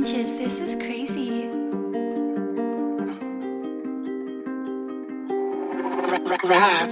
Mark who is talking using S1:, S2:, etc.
S1: inches. This is crazy.
S2: Rap.